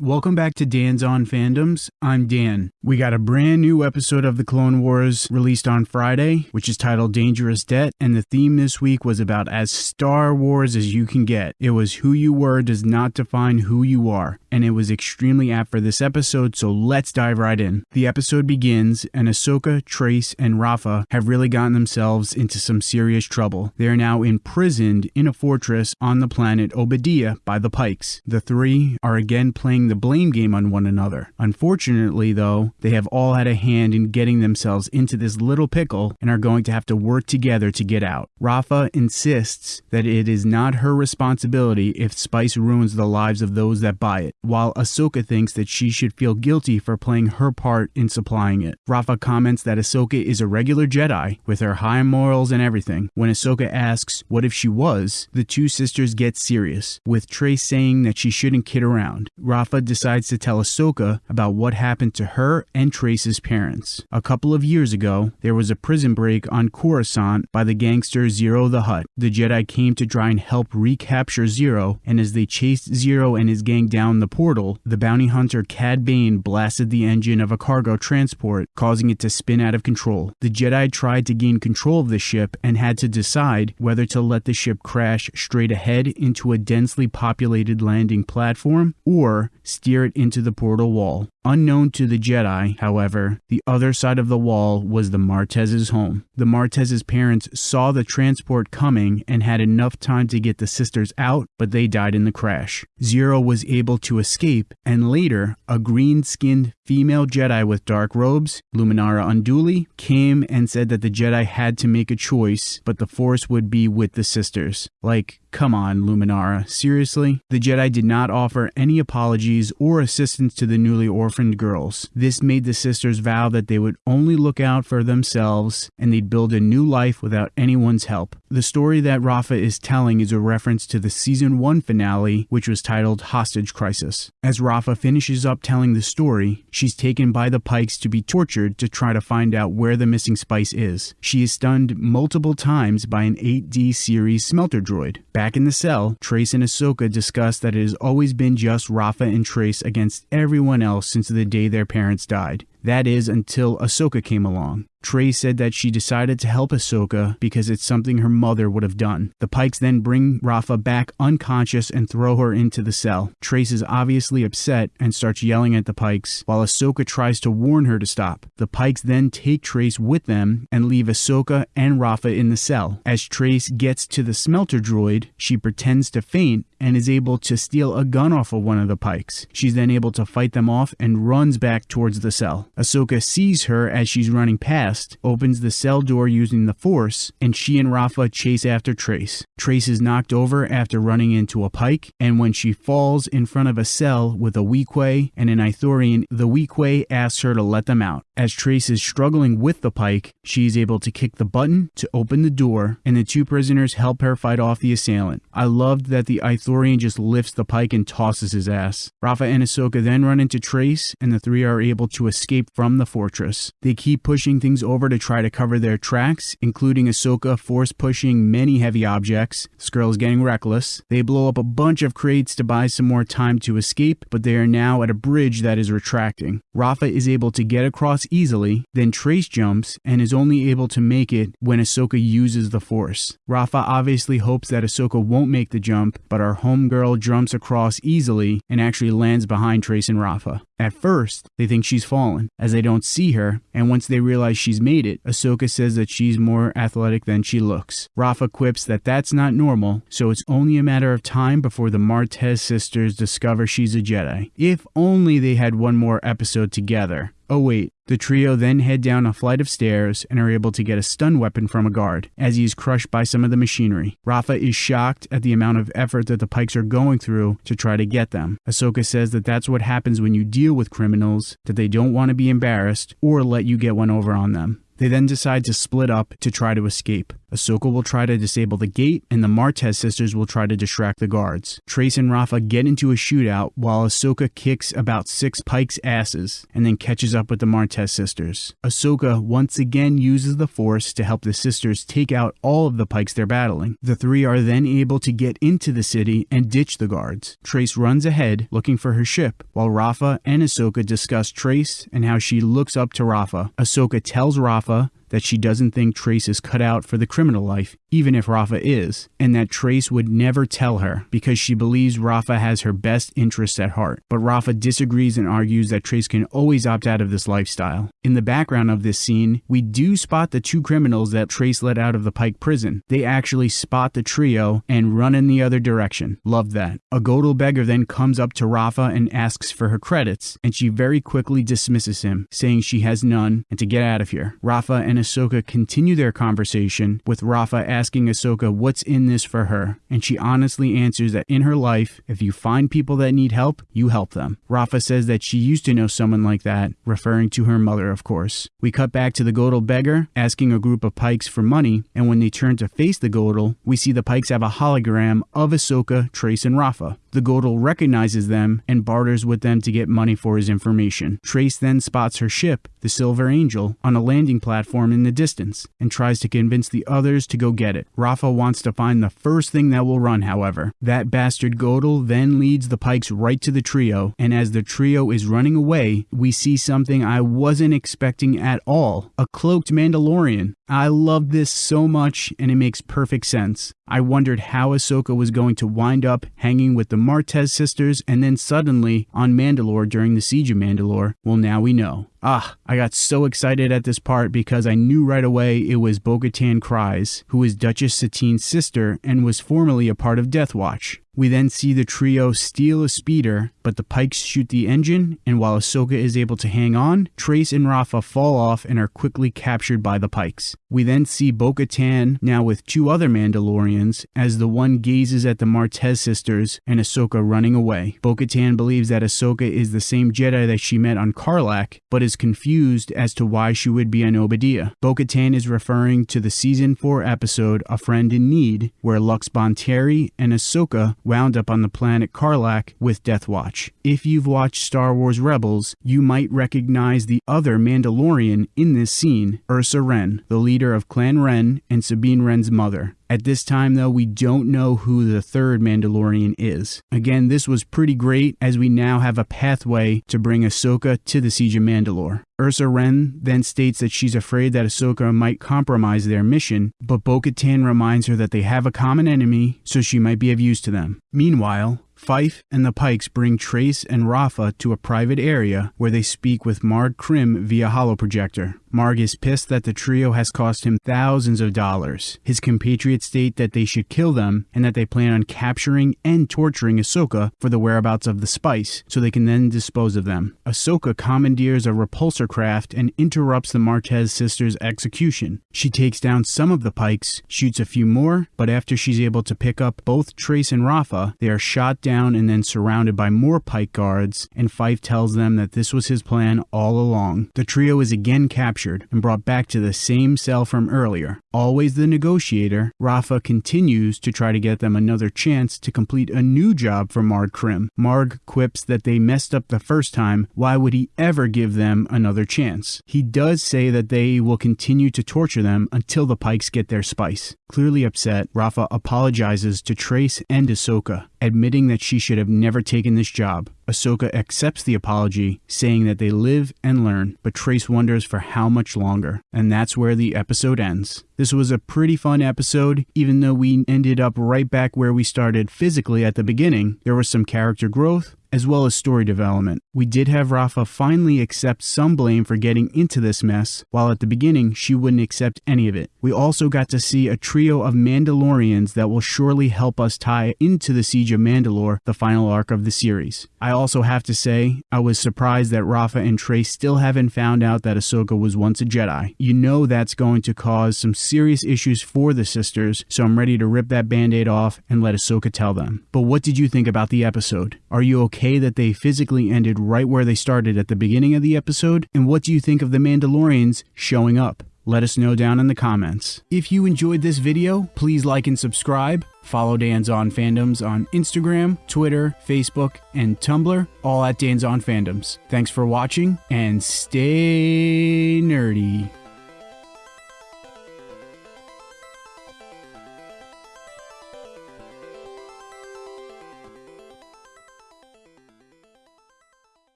Welcome back to Dan's On Fandoms. I'm Dan. We got a brand new episode of The Clone Wars released on Friday, which is titled Dangerous Debt, and the theme this week was about as Star Wars as you can get. It was who you were does not define who you are, and it was extremely apt for this episode, so let's dive right in. The episode begins, and Ahsoka, Trace, and Rafa have really gotten themselves into some serious trouble. They are now imprisoned in a fortress on the planet Oba Diah by the Pikes. The three are again playing the blame game on one another. Unfortunately, though, they have all had a hand in getting themselves into this little pickle and are going to have to work together to get out. Rafa insists that it is not her responsibility if spice ruins the lives of those that buy it, while Ahsoka thinks that she should feel guilty for playing her part in supplying it. Rafa comments that Ahsoka is a regular Jedi with her high morals and everything. When Ahsoka asks what if she was, the two sisters get serious, with Trace saying that she shouldn't kid around. Rafa decides to tell Ahsoka about what happened to her and Trace's parents. A couple of years ago, there was a prison break on Coruscant by the gangster Ziro the Hutt. The Jedi came to try and help recapture Ziro, and as they chased Ziro and his gang down the portal, the bounty hunter Cad Bane blasted the engine of a cargo transport, causing it to spin out of control. The Jedi tried to gain control of the ship and had to decide whether to let the ship crash straight ahead into a densely populated landing platform or steer it into the portal wall. Unknown to the Jedi, however, the other side of the wall was the Martez's home. The Martez's parents saw the transport coming and had enough time to get the sisters out, but they died in the crash. Ziro was able to escape, and later, a green skinned female Jedi with dark robes, Luminara Unduli, came and said that the Jedi had to make a choice, but the Force would be with the sisters. Like, come on, Luminara, seriously? The Jedi did not offer any apologies or assistance to the newly orphaned girls. This made the sisters vow that they would only look out for themselves and they'd build a new life without anyone's help. The story that Rafa is telling is a reference to the season 1 finale, which was titled Hostage Crisis. As Rafa finishes up telling the story, she's taken by the Pikes to be tortured to try to find out where the missing spice is. She is stunned multiple times by an 8D series smelter droid. Back in the cell, Trace and Ahsoka discuss that it has always been just Rafa and Trace against everyone else since the day their parents died. That is, until Ahsoka came along. Trey said that she decided to help Ahsoka because it's something her mother would have done. The Pikes then bring Rafa back unconscious and throw her into the cell. Trace is obviously upset and starts yelling at the Pikes, while Ahsoka tries to warn her to stop. The Pikes then take Trace with them and leave Ahsoka and Rafa in the cell. As Trace gets to the smelter droid, she pretends to faint and is able to steal a gun off of one of the Pikes. She's then able to fight them off and runs back towards the cell. Ahsoka sees her as she's running past, opens the cell door using the Force, and she and Rafa chase after Trace. Trace is knocked over after running into a Pike, and when she falls in front of a cell with a Weequay and an Ithorian, the Weequay asks her to let them out. As Trace is struggling with the Pike, she is able to kick the button to open the door, and the two prisoners help her fight off the assailant. I loved that the Ithorian just lifts the Pike and tosses his ass. Rafa and Ahsoka then run into Trace, and the three are able to escape from the fortress. They keep pushing things over to try to cover their tracks, including Ahsoka force pushing many heavy objects. Skrull is getting reckless. They blow up a bunch of crates to buy some more time to escape, but they are now at a bridge that is retracting. Rafa is able to get across easily, then Trace jumps and is only able to make it when Ahsoka uses the Force. Rafa obviously hopes that Ahsoka won't make the jump, but our homegirl jumps across easily and actually lands behind Trace and Rafa. At first, they think she's fallen, as they don't see her, and once they realize she's made it, Ahsoka says that she's more athletic than she looks. Rafa quips that that's not normal, so it's only a matter of time before the Martez sisters discover she's a Jedi. If only they had one more episode together. Oh wait, the trio then head down a flight of stairs and are able to get a stun weapon from a guard, as he is crushed by some of the machinery. Rafa is shocked at the amount of effort that the Pikes are going through to try to get them. Ahsoka says that that's what happens when you deal with criminals, that they don't want to be embarrassed or let you get one over on them. They then decide to split up to try to escape. Ahsoka will try to disable the gate, and the Martez sisters will try to distract the guards. Trace and Rafa get into a shootout while Ahsoka kicks about six Pike's asses and then catches up with the Martez sisters. Ahsoka once again uses the Force to help the sisters take out all of the Pikes they're battling. The three are then able to get into the city and ditch the guards. Trace runs ahead looking for her ship, while Rafa and Ahsoka discuss Trace and how she looks up to Rafa. Ahsoka tells Rafa Alpha that she doesn't think Trace is cut out for the criminal life, even if Rafa is, and that Trace would never tell her because she believes Rafa has her best interests at heart. But Rafa disagrees and argues that Trace can always opt out of this lifestyle. In the background of this scene, we do spot the two criminals that Trace let out of the Pike prison. They actually spot the trio and run in the other direction. Love that. A Gotal beggar then comes up to Rafa and asks for her credits, and she very quickly dismisses him, saying she has none and to get out of here. Rafa and Ahsoka continue their conversation, with Rafa asking Ahsoka what's in this for her, and she honestly answers that in her life, if you find people that need help, you help them. Rafa says that she used to know someone like that, referring to her mother, of course. We cut back to the Gotal beggar asking a group of Pikes for money, and when they turn to face the Gotal, we see the Pikes have a hologram of Ahsoka, Trace, and Rafa. The Gotal recognizes them and barters with them to get money for his information. Trace then spots her ship, the Silver Angel, on a landing platform in the distance and tries to convince the others to go get it. Rafa wants to find the first thing that will run, however. That bastard Gotal then leads the Pikes right to the trio, and as the trio is running away, we see something I wasn't expecting at all a cloaked Mandalorian. I love this so much, and it makes perfect sense. I wondered how Ahsoka was going to wind up hanging with the Martez sisters and then suddenly on Mandalore during the Siege of Mandalore. Well, now we know. Ah, I got so excited at this part because I knew right away it was Bo Katan who is Duchess Satine's sister and was formerly a part of Death Watch. We then see the trio steal a speeder, but the Pikes shoot the engine, and while Ahsoka is able to hang on, Trace and Rafa fall off and are quickly captured by the Pikes. We then see Bo Katan, now with two other Mandalorians, as the one gazes at the Martez sisters and Ahsoka running away. Bo Katan believes that Ahsoka is the same Jedi that she met on Carlac, but is confused as to why she would be on Oba Diah. Bo Katan is referring to the season 4 episode A Friend in Need, where Lux Bonteri and Ahsoka wound up on the planet Carlac with Death Watch. If you've watched Star Wars Rebels, you might recognize the other Mandalorian in this scene, Ursa Wren, the leader of Clan Wren and Sabine Wren's mother. At this time, though, we don't know who the third Mandalorian is. Again, this was pretty great as we now have a pathway to bring Ahsoka to the Siege of Mandalore. Ursa Wren then states that she's afraid that Ahsoka might compromise their mission, but Bo Katan reminds her that they have a common enemy, so she might be of use to them. Meanwhile, Fife and the Pikes bring Trace and Rafa to a private area where they speak with Marg Krim via holoprojector. Marg is pissed that the trio has cost him thousands of dollars. His compatriots state that they should kill them and that they plan on capturing and torturing Ahsoka for the whereabouts of the spice so they can then dispose of them. Ahsoka commandeers a repulsor craft and interrupts the Martez sisters' execution. She takes down some of the pikes, shoots a few more, but after she's able to pick up both Trace and Rafa, they are shot down and then surrounded by more pike guards, and Fife tells them that this was his plan all along. The trio is again captured and brought back to the same cell from earlier. Always the negotiator, Rafa continues to try to get them another chance to complete a new job for Marg Krim. Marg quips that they messed up the first time, why would he ever give them another chance? He does say that they will continue to torture them until the Pikes get their spice. Clearly upset, Rafa apologizes to Trace and Ahsoka, admitting that she should have never taken this job. Ahsoka accepts the apology, saying that they live and learn, but Trace wonders for how much longer. And that's where the episode ends. This was a pretty fun episode, even though we ended up right back where we started physically at the beginning. There was some character growth, as well as story development. We did have Rafa finally accept some blame for getting into this mess, while at the beginning she wouldn't accept any of it. We also got to see a trio of Mandalorians that will surely help us tie into the Siege of Mandalore, the final arc of the series. I also have to say, I was surprised that Rafa and Trace still haven't found out that Ahsoka was once a Jedi. You know that's going to cause some serious issues for the sisters, so I'm ready to rip that band aid off and let Ahsoka tell them. But what did you think about the episode? Are you okay? Okay that they physically ended right where they started at the beginning of the episode? And what do you think of the Mandalorians showing up? Let us know down in the comments. If you enjoyed this video, please like and subscribe. Follow Dan's On Fandoms on Instagram, Twitter, Facebook, and Tumblr, all at Dan's On Fandoms. Thanks for watching and stay nerdy.